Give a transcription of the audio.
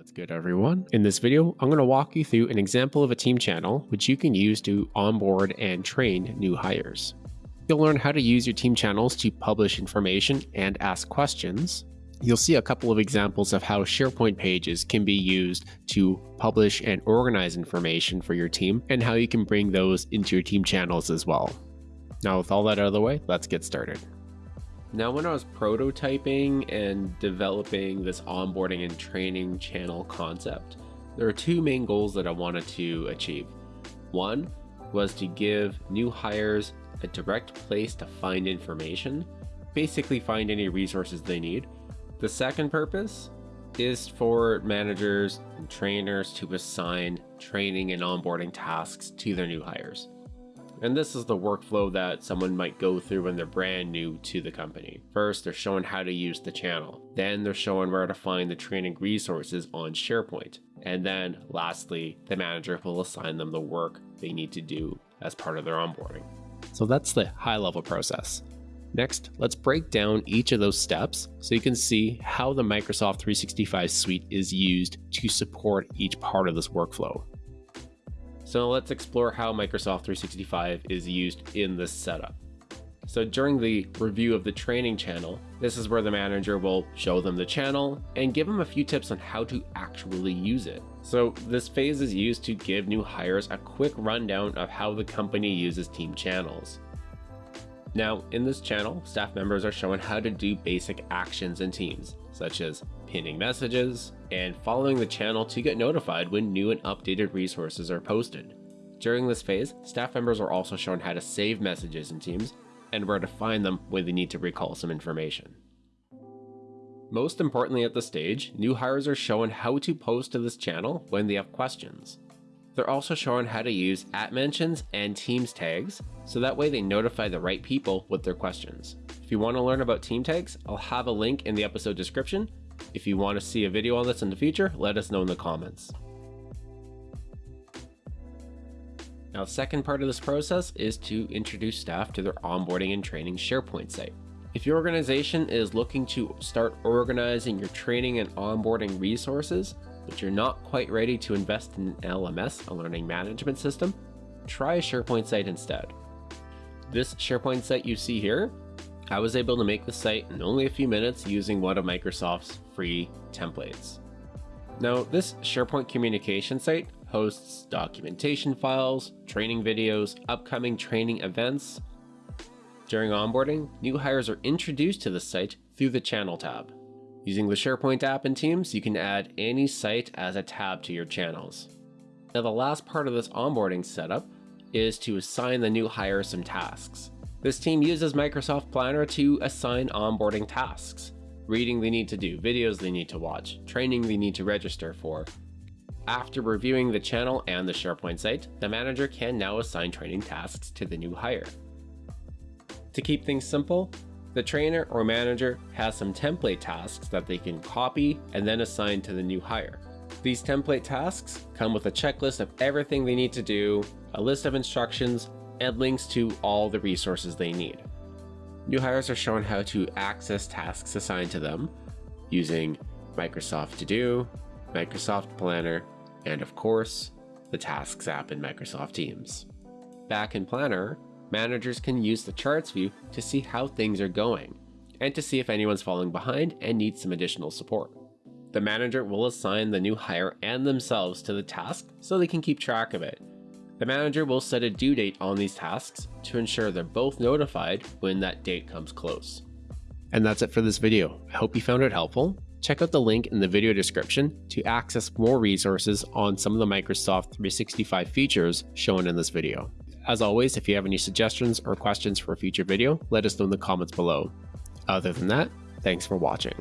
What's good everyone? In this video, I'm going to walk you through an example of a team channel which you can use to onboard and train new hires. You'll learn how to use your team channels to publish information and ask questions. You'll see a couple of examples of how SharePoint pages can be used to publish and organize information for your team and how you can bring those into your team channels as well. Now with all that out of the way, let's get started. Now, when I was prototyping and developing this onboarding and training channel concept, there are two main goals that I wanted to achieve. One was to give new hires a direct place to find information, basically find any resources they need. The second purpose is for managers and trainers to assign training and onboarding tasks to their new hires. And this is the workflow that someone might go through when they're brand new to the company. First, they're showing how to use the channel. Then they're showing where to find the training resources on SharePoint. And then lastly, the manager will assign them the work they need to do as part of their onboarding. So that's the high level process. Next, let's break down each of those steps so you can see how the Microsoft 365 suite is used to support each part of this workflow. So let's explore how Microsoft 365 is used in this setup. So during the review of the training channel, this is where the manager will show them the channel and give them a few tips on how to actually use it. So this phase is used to give new hires a quick rundown of how the company uses team channels. Now in this channel, staff members are shown how to do basic actions in teams, such as pinning messages, and following the channel to get notified when new and updated resources are posted. During this phase, staff members are also shown how to save messages in Teams and where to find them when they need to recall some information. Most importantly at this stage, new hires are shown how to post to this channel when they have questions. They're also shown how to use at mentions and Teams tags, so that way they notify the right people with their questions. If you want to learn about team tags, I'll have a link in the episode description if you want to see a video on this in the future, let us know in the comments. Now, the second part of this process is to introduce staff to their onboarding and training SharePoint site. If your organization is looking to start organizing your training and onboarding resources, but you're not quite ready to invest in an LMS, a learning management system, try a SharePoint site instead. This SharePoint site you see here I was able to make the site in only a few minutes using one of Microsoft's free templates. Now, this SharePoint communication site hosts documentation files, training videos, upcoming training events. During onboarding, new hires are introduced to the site through the channel tab. Using the SharePoint app in Teams, you can add any site as a tab to your channels. Now the last part of this onboarding setup is to assign the new hire some tasks. This team uses Microsoft Planner to assign onboarding tasks, reading they need to do, videos they need to watch, training they need to register for. After reviewing the channel and the SharePoint site, the manager can now assign training tasks to the new hire. To keep things simple, the trainer or manager has some template tasks that they can copy and then assign to the new hire. These template tasks come with a checklist of everything they need to do, a list of instructions, and links to all the resources they need. New hires are shown how to access tasks assigned to them using Microsoft To Do, Microsoft Planner, and of course, the Tasks app in Microsoft Teams. Back in Planner, managers can use the charts view to see how things are going and to see if anyone's falling behind and needs some additional support. The manager will assign the new hire and themselves to the task so they can keep track of it the manager will set a due date on these tasks to ensure they're both notified when that date comes close. And that's it for this video. I hope you found it helpful. Check out the link in the video description to access more resources on some of the Microsoft 365 features shown in this video. As always, if you have any suggestions or questions for a future video, let us know in the comments below. Other than that, thanks for watching.